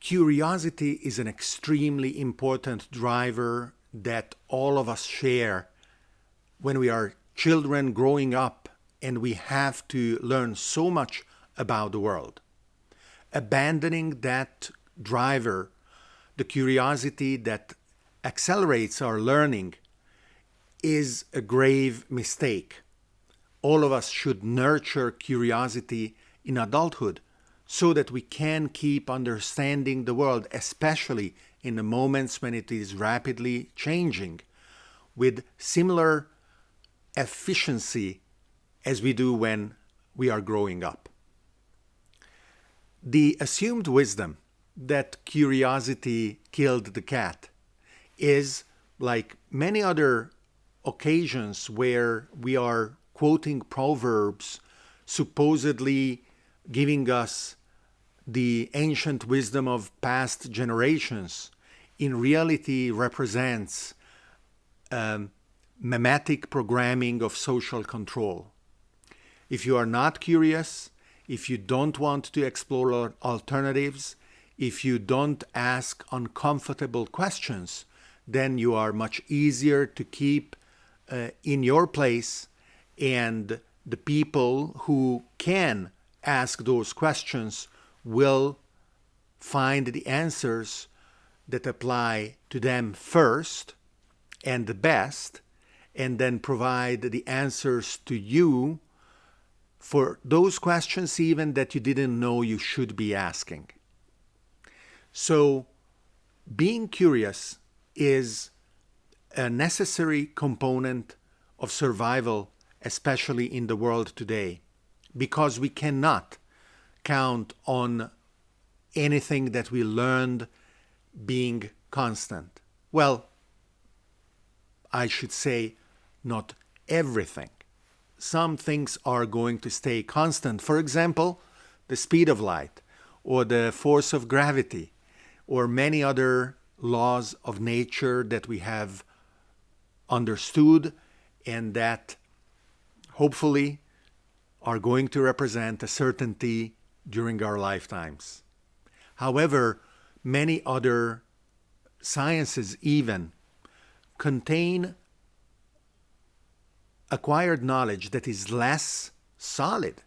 curiosity is an extremely important driver that all of us share when we are children growing up and we have to learn so much about the world. Abandoning that driver, the curiosity that accelerates our learning, is a grave mistake. All of us should nurture curiosity in adulthood so that we can keep understanding the world, especially in the moments when it is rapidly changing, with similar efficiency as we do when we are growing up. The assumed wisdom that curiosity killed the cat is like many other occasions where we are quoting proverbs supposedly giving us the ancient wisdom of past generations in reality represents um, mimetic programming of social control. If you are not curious, if you don't want to explore alternatives, if you don't ask uncomfortable questions, then you are much easier to keep uh, in your place and the people who can ask those questions will find the answers that apply to them first and the best, and then provide the answers to you for those questions even that you didn't know you should be asking. So being curious is a necessary component of survival, especially in the world today, because we cannot count on anything that we learned being constant. Well, I should say not everything. Some things are going to stay constant. For example, the speed of light or the force of gravity or many other laws of nature that we have understood and that hopefully are going to represent a certainty during our lifetimes. However, many other sciences even contain acquired knowledge that is less solid.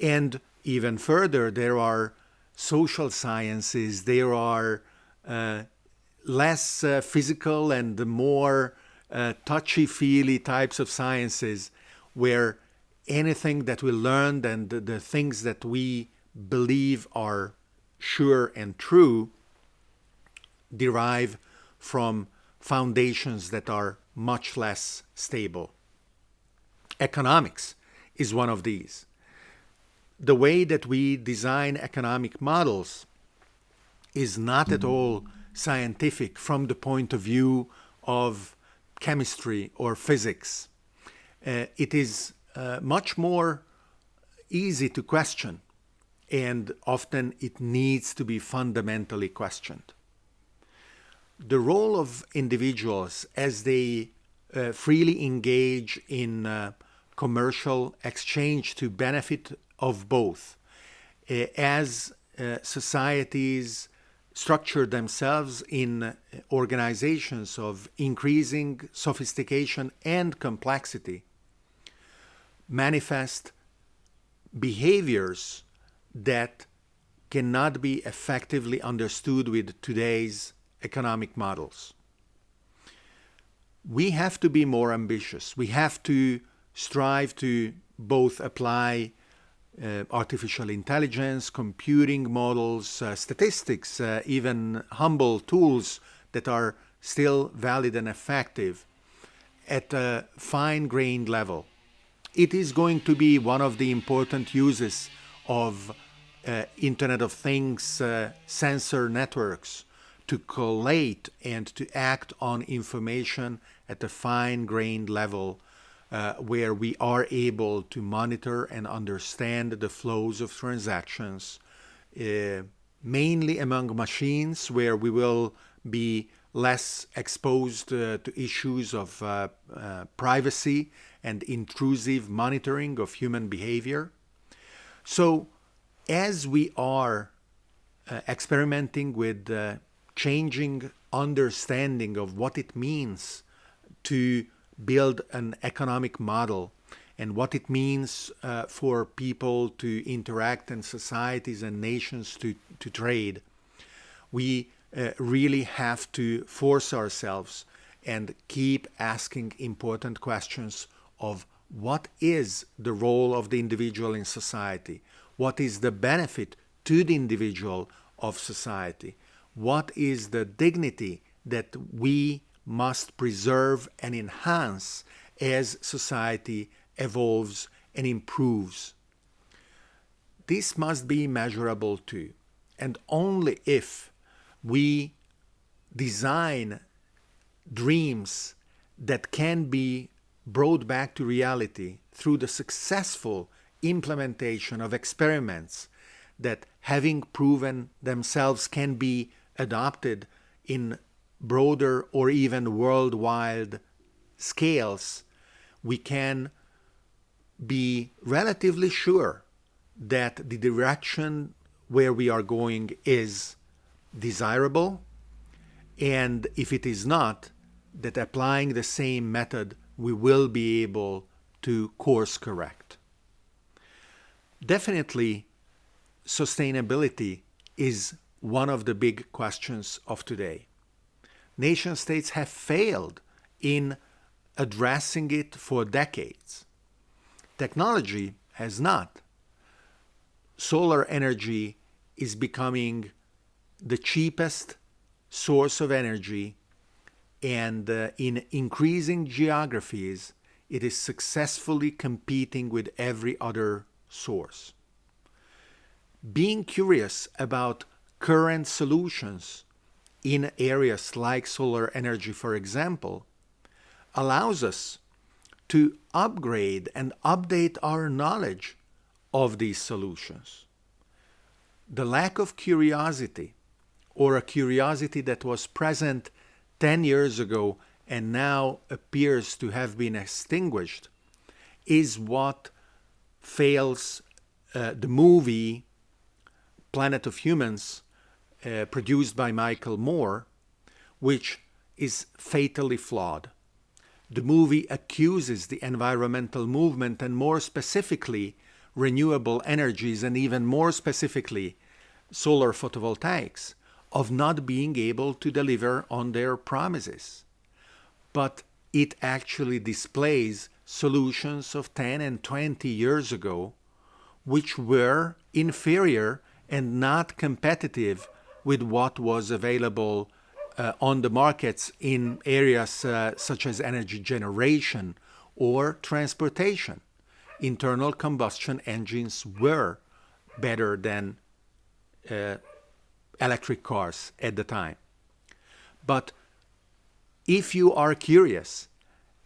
And even further, there are social sciences, there are uh, less uh, physical and more uh, touchy-feely types of sciences where anything that we learned and the, the things that we believe are sure and true derive from foundations that are much less stable. Economics is one of these. The way that we design economic models is not at all scientific from the point of view of chemistry or physics. Uh, it is uh, much more easy to question and often it needs to be fundamentally questioned. The role of individuals as they uh, freely engage in uh, commercial exchange to benefit of both, uh, as uh, societies structure themselves in organizations of increasing sophistication and complexity, manifest behaviors that cannot be effectively understood with today's economic models. We have to be more ambitious. We have to strive to both apply uh, artificial intelligence, computing models, uh, statistics, uh, even humble tools that are still valid and effective at a fine-grained level it is going to be one of the important uses of uh, Internet of Things uh, sensor networks to collate and to act on information at a fine-grained level uh, where we are able to monitor and understand the flows of transactions, uh, mainly among machines where we will be less exposed uh, to issues of uh, uh, privacy and intrusive monitoring of human behavior. So as we are uh, experimenting with uh, changing understanding of what it means to build an economic model and what it means uh, for people to interact and societies and nations to, to trade, we uh, really have to force ourselves and keep asking important questions of what is the role of the individual in society? What is the benefit to the individual of society? What is the dignity that we must preserve and enhance as society evolves and improves? This must be measurable too. And only if we design dreams that can be brought back to reality through the successful implementation of experiments that having proven themselves can be adopted in broader or even worldwide scales, we can be relatively sure that the direction where we are going is desirable, and if it is not, that applying the same method we will be able to course correct. Definitely, sustainability is one of the big questions of today. Nation states have failed in addressing it for decades. Technology has not. Solar energy is becoming the cheapest source of energy and uh, in increasing geographies, it is successfully competing with every other source. Being curious about current solutions in areas like solar energy, for example, allows us to upgrade and update our knowledge of these solutions. The lack of curiosity, or a curiosity that was present 10 years ago and now appears to have been extinguished is what fails uh, the movie Planet of Humans, uh, produced by Michael Moore, which is fatally flawed. The movie accuses the environmental movement and more specifically renewable energies and even more specifically solar photovoltaics of not being able to deliver on their promises. But it actually displays solutions of 10 and 20 years ago which were inferior and not competitive with what was available uh, on the markets in areas uh, such as energy generation or transportation. Internal combustion engines were better than uh, electric cars at the time. But if you are curious,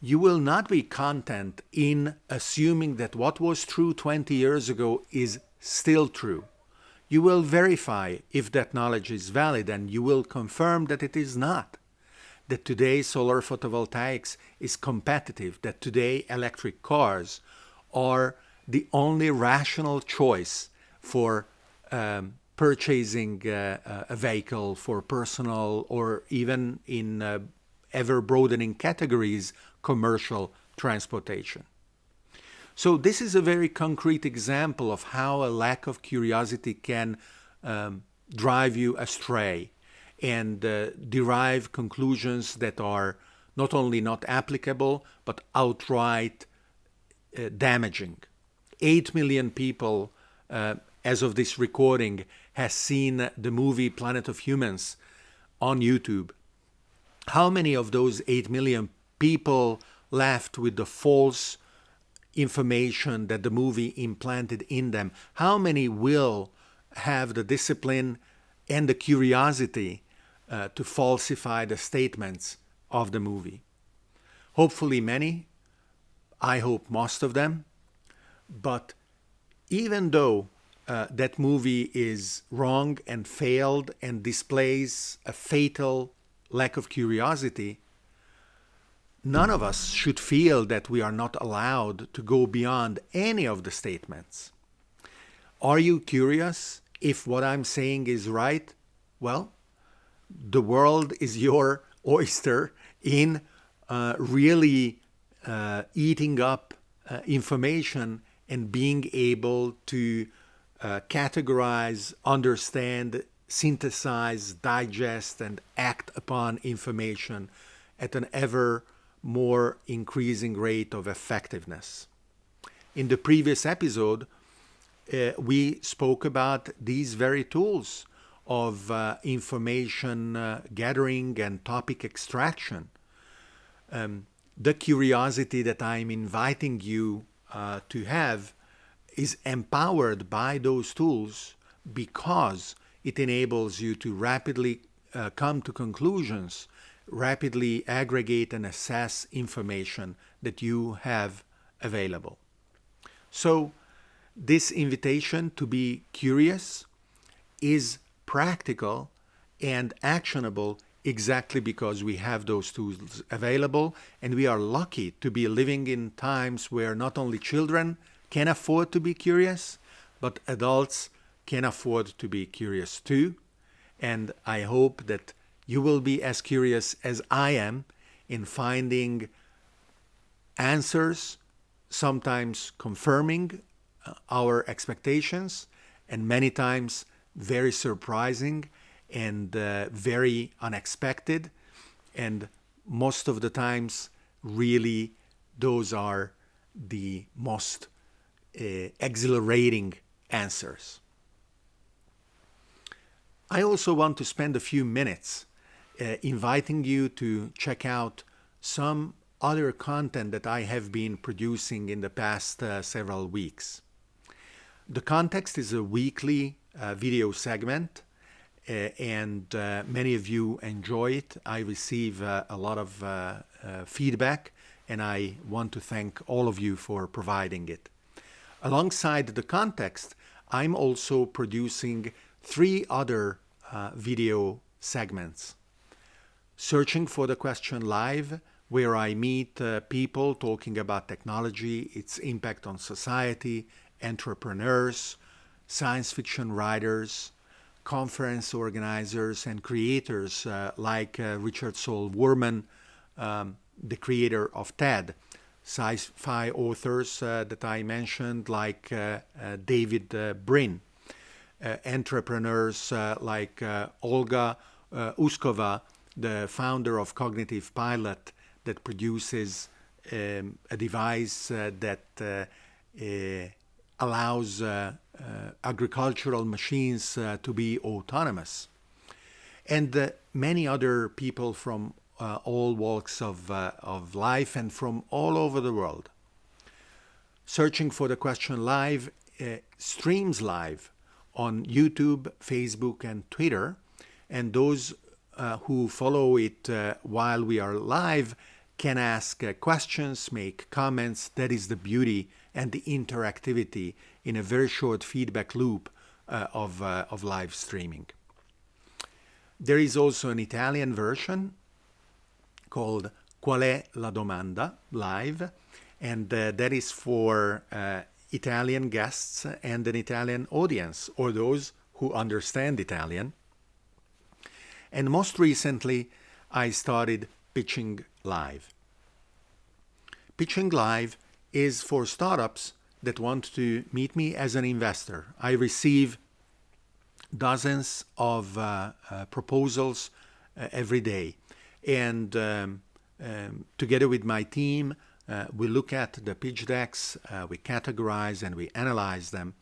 you will not be content in assuming that what was true 20 years ago is still true. You will verify if that knowledge is valid and you will confirm that it is not. That today solar photovoltaics is competitive, that today electric cars are the only rational choice for um, purchasing uh, a vehicle for personal or even in uh, ever broadening categories, commercial transportation. So this is a very concrete example of how a lack of curiosity can um, drive you astray and uh, derive conclusions that are not only not applicable, but outright uh, damaging. 8 million people, uh, as of this recording, has seen the movie Planet of Humans on YouTube, how many of those 8 million people left with the false information that the movie implanted in them? How many will have the discipline and the curiosity uh, to falsify the statements of the movie? Hopefully, many. I hope most of them. But even though uh, that movie is wrong and failed and displays a fatal lack of curiosity, none of us should feel that we are not allowed to go beyond any of the statements. Are you curious if what I'm saying is right, well, the world is your oyster in uh, really uh, eating up uh, information and being able to uh, categorize, understand, synthesize, digest, and act upon information at an ever more increasing rate of effectiveness. In the previous episode, uh, we spoke about these very tools of uh, information uh, gathering and topic extraction. Um, the curiosity that I'm inviting you uh, to have is empowered by those tools because it enables you to rapidly uh, come to conclusions, rapidly aggregate and assess information that you have available. So, this invitation to be curious is practical and actionable exactly because we have those tools available and we are lucky to be living in times where not only children can afford to be curious, but adults can afford to be curious too. And I hope that you will be as curious as I am in finding answers, sometimes confirming uh, our expectations, and many times very surprising and uh, very unexpected. And most of the times, really, those are the most exhilarating answers. I also want to spend a few minutes uh, inviting you to check out some other content that I have been producing in the past uh, several weeks. The context is a weekly uh, video segment uh, and uh, many of you enjoy it. I receive uh, a lot of uh, uh, feedback and I want to thank all of you for providing it. Alongside the context, I'm also producing three other video segments. Searching for the Question Live, where I meet people talking about technology, its impact on society, entrepreneurs, science fiction writers, conference organizers, and creators uh, like uh, Richard Saul Wurman, um, the creator of TED, sci-fi authors uh, that I mentioned like uh, uh, David uh, Brin, entrepreneurs like Olga Uskova, the founder of Cognitive Pilot, that produces um, a device that allows uh, uh, agricultural machines uh, to be autonomous. And many other people from all walks of, of life and from all over the world. Searching for the question live streams live on YouTube, Facebook, and Twitter. And those uh, who follow it uh, while we are live can ask uh, questions, make comments. That is the beauty and the interactivity in a very short feedback loop uh, of, uh, of live streaming. There is also an Italian version called Qual è la domanda live, and uh, that is for uh, Italian guests and an Italian audience, or those who understand Italian. And most recently, I started Pitching Live. Pitching Live is for startups that want to meet me as an investor. I receive dozens of uh, uh, proposals uh, every day. And um, um, together with my team, uh, we look at the pitch decks, uh, we categorize and we analyze them.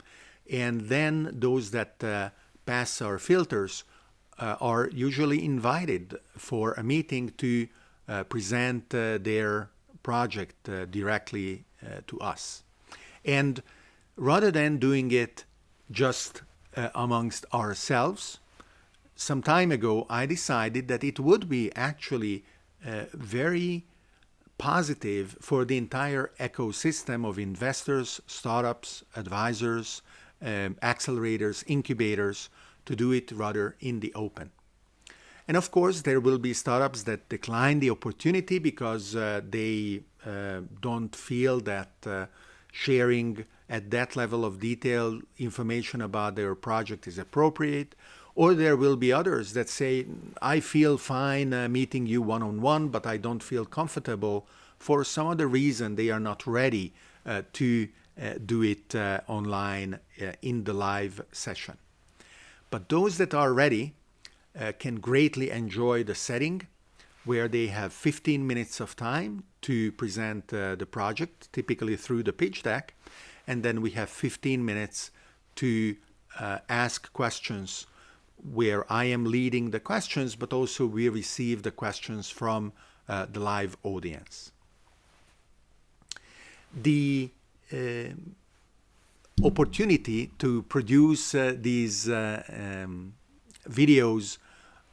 And then those that uh, pass our filters are usually invited for a meeting to present their project directly uh, to us. And rather than doing it just uh, amongst ourselves, some time ago I decided that it would be actually uh, very positive for the entire ecosystem of investors, startups, advisors, um, accelerators, incubators to do it rather in the open. And of course, there will be startups that decline the opportunity because uh, they uh, don't feel that uh, sharing at that level of detail information about their project is appropriate. Or there will be others that say, I feel fine uh, meeting you one on one, but I don't feel comfortable. For some other reason, they are not ready uh, to uh, do it uh, online uh, in the live session. But those that are ready uh, can greatly enjoy the setting where they have 15 minutes of time to present the project, typically through the pitch deck, and then we have 15 minutes to ask questions where I am leading the questions, but also we receive the questions from uh, the live audience. The uh, opportunity to produce uh, these uh, um, videos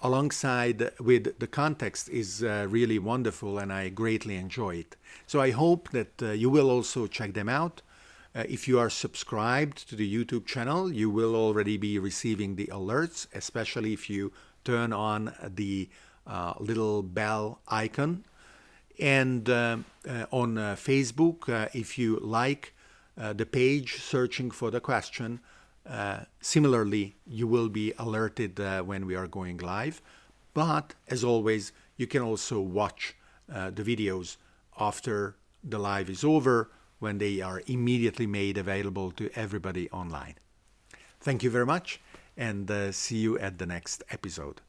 alongside with the context is uh, really wonderful and I greatly enjoy it. So I hope that uh, you will also check them out. Uh, if you are subscribed to the YouTube channel, you will already be receiving the alerts, especially if you turn on the uh, little bell icon. And uh, uh, on Facebook, if you like the page searching for the question, uh, similarly, you will be alerted uh, when we are going live. But as always, you can also watch uh, the videos after the live is over when they are immediately made available to everybody online. Thank you very much and uh, see you at the next episode.